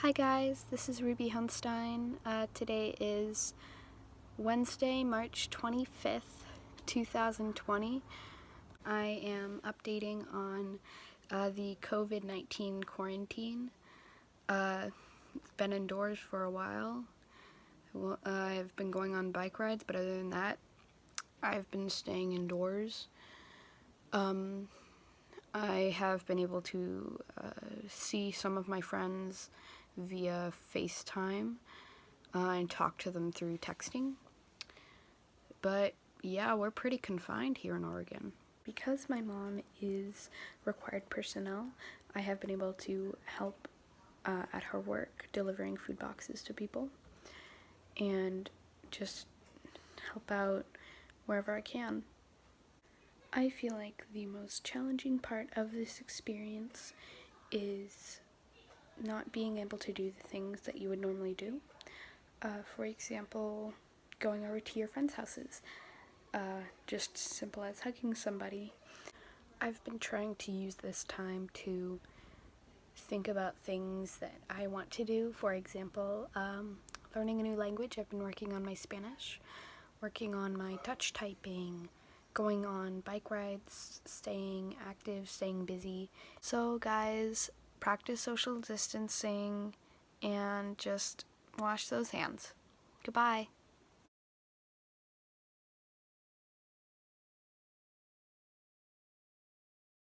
Hi guys, this is Ruby Hunstein. Uh, today is Wednesday, March 25th, 2020. I am updating on uh, the COVID-19 quarantine. Uh, been indoors for a while. Uh, I've been going on bike rides, but other than that, I've been staying indoors. Um, I have been able to uh, see some of my friends via FaceTime uh, and talk to them through texting. But yeah, we're pretty confined here in Oregon. Because my mom is required personnel, I have been able to help uh, at her work delivering food boxes to people and just help out wherever I can. I feel like the most challenging part of this experience is not being able to do the things that you would normally do. Uh, for example, going over to your friends' houses. Uh, just simple as hugging somebody. I've been trying to use this time to think about things that I want to do. For example, um, learning a new language. I've been working on my Spanish, working on my touch typing, going on bike rides, staying active, staying busy. So guys, practice social distancing and just wash those hands. Goodbye.